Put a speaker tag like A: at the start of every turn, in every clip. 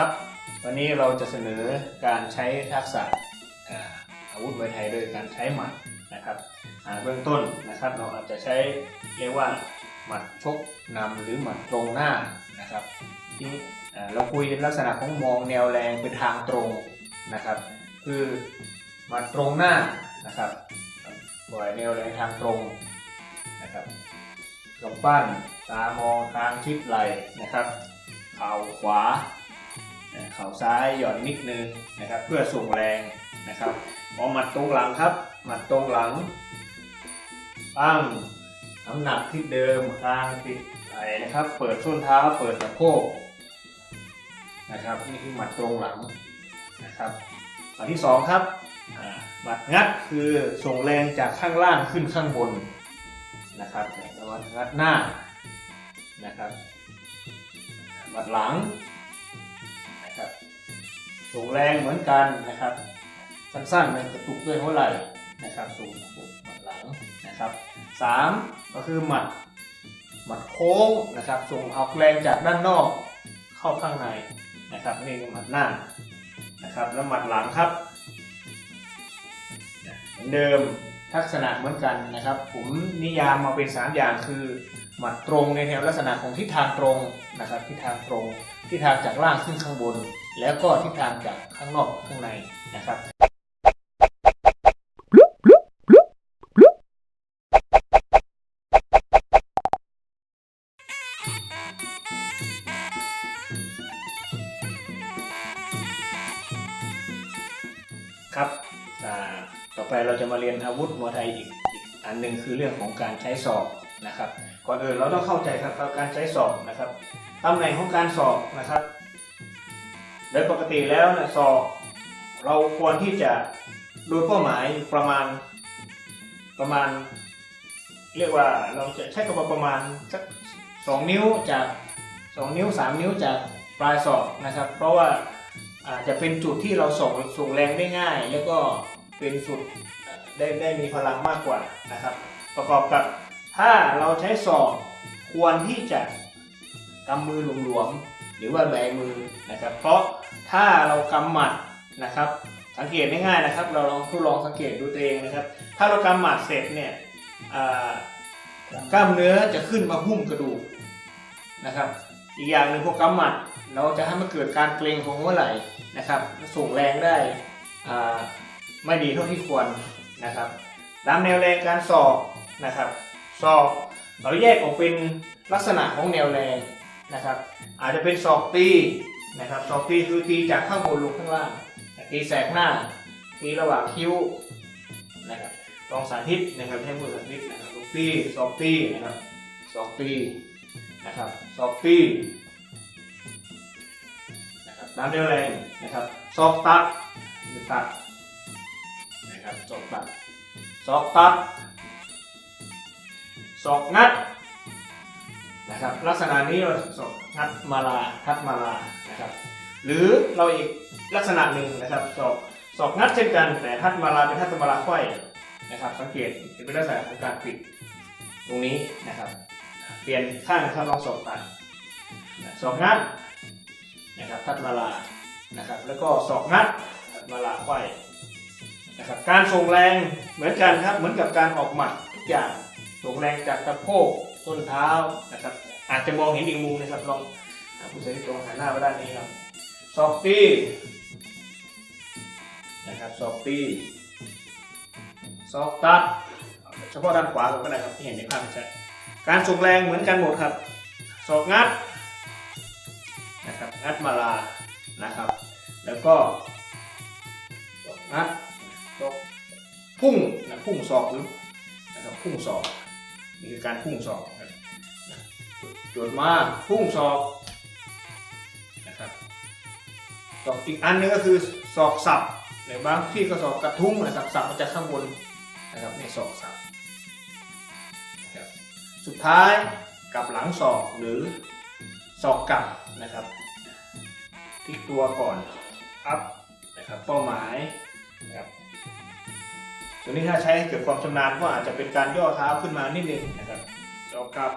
A: ครับ วันนี้เราจะเสนอการใช้ทักษะอาวุธมวยไทยโดยการใช้หมัดนะครับเบื้องต้นนะครับเราอาจจะใช้เรียกว่าหมัดชกนำหรือหมัดตรงหน้านะครับที่เราคุยในลักษณะของมองแนวแรงเป็นทางตรงนะครับ คือหมัดตรงหน้านะครับปล่อยแนวแรงทางตรงนะครับกำปั้นตามองทางทิศไหลนะครับเข่าขวา เข่าซ้ายหย่อนนิดนึงนะครับ เพื่อส่งแรงนะครับพอหมัดตรงหลังครับ หมัดตรงหลังตั้งน้ำหนักที่เดิมคางติดไหลนะครับ เปิดส้นเท้าเปิดสะโพกนะครับนี่คือหมัดตรงหลังนะครับหมัดที่สองครับอ่าหมัดงัดคือส่งแรงจากข้างล่างขึ้นข้างบนนะครับแล้วหมัดงัดหน้านะครับหมัดหลัง ส่งแรงเหมือนกันนะครับสั้นๆมันกระตุกด้วยหัวไหล่นะครับส่งหมัดหลังนะครับสามก็คือหมัดหมัดโค้งนะครับส่งเอาแรงจากด้านนอกเข้าข้างในนะครับนี่คือหมัดหน้านะครับแล้วหมัดหลังครับเหมือนเดิมทักษณะเหมือนกันนะครับ ผมนิยามมาเป็นสามอย่างคือหมัดตรงในแนวลักษณะของทิศทางตรงนะครับทิศทางตรงทิศทางจากล่างขึ้นข้างบน แล้วก็ทิศทางจากข้างนอกข้างในนะครับครับต่อไปเราจะมาเรียนอาวุธมวยไทยอีกอันหนึ่งคือเรื่องของการใช้ศอกนะครับ ก่อนอื่นเราต้องเข้าใจครับการใช้ศอกนะครับตำแหน่งของการศอกนะครับ โดยปกติแล้วนะศอกเราควรที่จะดูเป้าหมายประมาณประมาณ เรียกว่าเราจะใช้คำว่าประมาณสักสองนิ้วจากสองนิ้วสามนิ้วจากปลายศอกนะครับ เพราะว่าอาจจะเป็นจุดที่เราส่งส่งแรงได้ง่าย แล้วก็เป็นจุดได้ได้มีพลังมากกว่านะครับ ประกอบกับถ้าเราใช้ศอกควรที่จะกำมือหลวมๆหรือว่าแบมือนะครับ เพราะ ถ้าเรากำหมัดนะครับ สังเกตง่ายๆนะครับ เราลองทดลองสังเกตดูตัวเองนะครับ ถ้าเรากำหมัดเสร็จเนี่ยกล้ามเนื้อจะขึ้นมาหุ้มกระดูกนะครับ อีกอย่างหนึ่งพวกกำหมัดเราจะให้มันเกิดการเกร็งของหัวไหล่นะครับ ส่งแรงได้ไม่ดีเท่าที่ควรนะครับตามแนวแรงการสอบนะครับ สอบเราแยกออกเป็นลักษณะของแนวแรงนะครับ อาจจะเป็นศอกตี นะครับศอกตีคือตีจากข้างบนลงข้างล่างตีแสกหน้าตีระหว่างคิ้วนะครับลองสาธิตนะครับให้มือสาธิตนะครับลูกตีศอกตีนะครับศอกตีนะครับศอกตีนะครับตามแนวแรงนะครับศอกตัดมือตัดนะครับศอกตัดศอกตัดศอกงัด นะครับลักษณะนี้เราศอกงัดมาลาทัดมาลานะครับหรือเราอีกลักษณะหนึ่งนะครับศอกศอกงัดเช่นกันแต่ทัดมาลาเป็นทัดมาลาไขว้นะครับสังเกตจะเป็นลักษณะของการปิดตรงนี้นะครับ เปลี่ยนข้างนะครับลองศอกตัดศอกงัดนะครับทัดมาลานะครับแล้วก็ศอกงัดทัดมาลาไขว้นะครับการส่งแรงเหมือนกันครับเหมือนกับการออกหมัดทุกอย่าง ส่งแรงจากสะโพกต้นเท้านะครับ อาจจะมองเห็นอีกมุมนะครับลองผู้ใช้ตรงหันหน้าไปด้านนี้ครับซอฟตี้นะครับซอฟตี้ซอฟตัดเฉพาะด้านขวาก็ได้ครับที่เห็นในภาพชัดการส่งแรงเหมือนกันหมดครับศอกงัดนะครับงัดมาลานะครับ แล้วก็อัดศอกพุ่งนะพุ่งศอกหรือนะครับพุ่งศอก นี่คือการพุ่งศอกจดมาพุ่งศอกนะครับศอกอีกอันหนึงก็คือศอกสับหรือบางที่ก็ศอกกระทุ้งนะครับสับมาจากข้างบนนะครับในศอกสับสุดท้ายกับหลังศอกหรือศอกกลับนะครับพลิกตัวก่อนอัพนะครับเป้าหมายนะครับ ตัวนี้ถ้าใช้ให้เกิดความชำนาญก็อาจจะเป็นการย่อเท้าขึ้นมานิดนึงนะครับศอกกลับ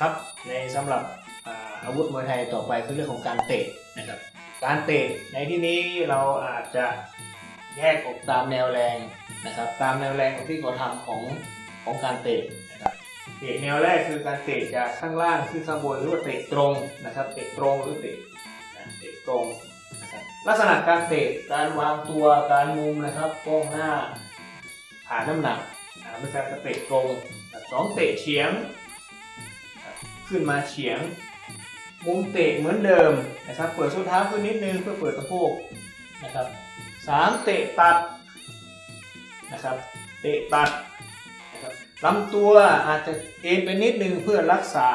A: ครับในสำหรับอ่าอาวุธมวยไทยต่อไปคือเรื่องของการเตะนะครับ การเตะในที่นี้เราอาจจะแยกออกตามแนวแรงนะครับ ตามแนวแรงของที่เขาทำของของการเตะนะครับเตะแนวแรกคือการเตะจากข้างล่างขึ้นข้างบนหรือว่าเตะตรงนะครับ เตะตรงหรือเตะเตะตรงลักษณะการเตะการวางตัวการมุมนะครับก้มหน้าผ่านน้ำหนักอ่าเป็นการเตะตรงสองเตะเฉียง ขึ้นมาเฉียง มุมเตะเหมือนเดิมนะครับ เปิดส้นเท้าขึ้นนิดนึงเพื่อเปิดสะโพกนะครับสามเตะตัดนะครับ เตะตัดนะครับลำตัวอาจจะเอ็นไปนิดนึงเพื่อรักษา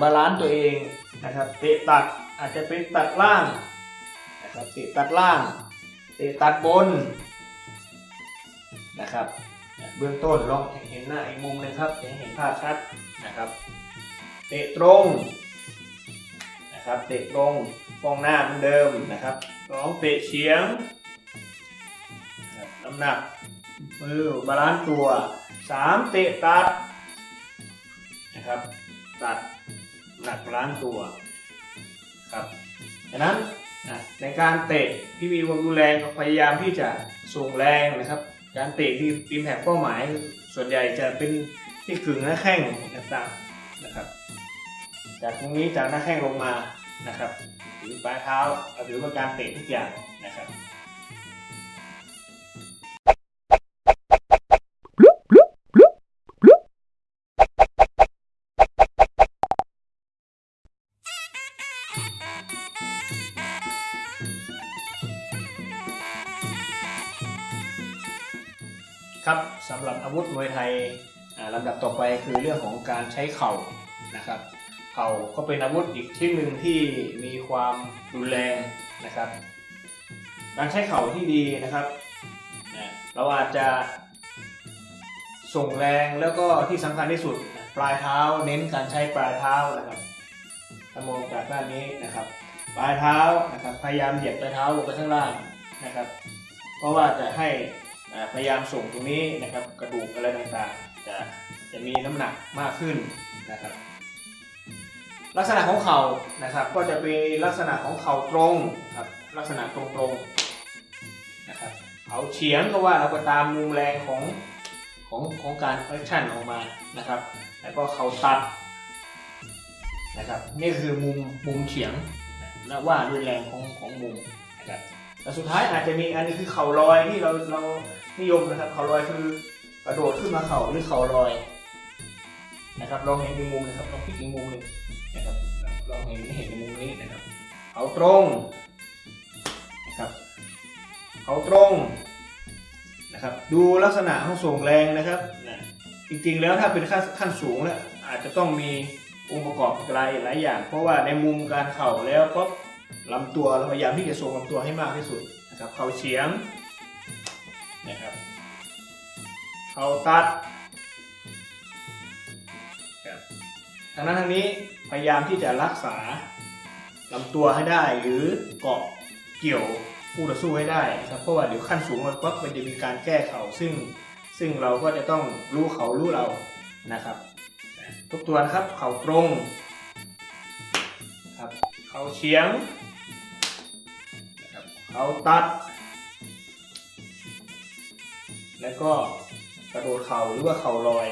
A: บาลานซ์ตัวเองนะครับ เตะตัดอาจจะเป็นตัดล่างนะครับ เตะตัดล่าง เตะตัดบนนะครับ เบื้องต้นลองเห็นหน้าอีกมุมหนึงครับจะเห็นภาพชัดนะครับ เตะตรง นะครับเตะตรงป้องหน้าเหมือนเดิมนะครับสองเตะเฉียงน้ำหนักมือ balance ตัวสามเตะตัดนะครับตัดหนัก balance ตัวครับดังนั้นในการเตะที่มีความรุนแรงพยายามที่จะส่งแรงนะครับ การเตะที่ impact เป้าหมาย ส่วนใหญ่จะเป็นที่ขึงหน้าแข้งต่างๆนะครับ จากตรงนี้จากหน้าแข้งลงมานะครับหรือปลายเท้าหรือว่าการเตะทุกอย่างนะครับครับสำหรับอาวุธมวยไทยอ่าลำดับต่อไปคือเรื่องของการใช้เข่านะครับ เข่าก็เป็นอาวุธอีกชิ้นหนึ่งที่มีความรุนแรงนะครับการใช้เข่าที่ดีนะครับ เราอาจจะส่งแรงแล้วก็ที่สำคัญที่สุดปลายเท้าเน้นการใช้ปลายเท้านะครับถ้ามองจากด้านนี้นะครับ ปลายเท้านะครับพยายามเหยียบปลายเท้าลงไปข้างล่างนะครับ เพราะว่าจะให้พยายามส่งตรงนี้นะครับกระดูกอะไรต่างๆ จะจะมีน้ำหนักมากขึ้นนะครับ ลักษณะของเข่านะครับ ก็จะเป็นลักษณะของเข่าตรงครับ ลักษณะตรงๆนะครับเอาเฉียงก็ว่าเราก็ตามมุมแรงของของของการแอคชั่นออกมานะครับ แล้วก็เข่าตัดนะครับนี่คือมุมมุมเฉียงและว่าด้วยแรงของของมุมนะครับแต่สุดท้ายอาจจะมีอันนี้คือเข่าลอยที่เราเรานิยมนะครับ เข่าลอยคือกระโดดขึ้นมาเข่าหรือเข่าลอย นะครับลองเห็นอีกมุมนะครับลองพลิกอีกมุมหนึ่งนะครับลองเห็นเห็นในมุมนี้นะครับเขาตรงนะครับเขาตรงนะครับ ดูลักษณะของส่งแรงนะครับนะจริงๆแล้วถ้าเป็นขั้นขั้นสูงแล้วอาจจะต้องมีองค์ประกอบหลายหลายอย่าง เพราะว่าในมุมการเข่าแล้วก็ลำตัวเราพยายามที่จะส่งลำตัวให้มากที่สุดนะครับ เข่าเฉียงนะครับ เข่าตัด ทางนั้นทางนี้พยายามที่จะรักษาลำตัวให้ได้หรือเกาะเกี่ยวคู่ต่อสู้ให้ได้ครับเพราะว่าเดี๋ยวขั้นสูงมันปั๊บมันจะมีการแก้เข่าซึ่งซึ่งเราก็จะต้องรู้เขารู้เรานะครับทุกตัวนะครับเข่าตรงครับเข่าเฉียงนะครับเข่าตัด แล้วก็กระโดดเข่าหรือว่าเข่าลอย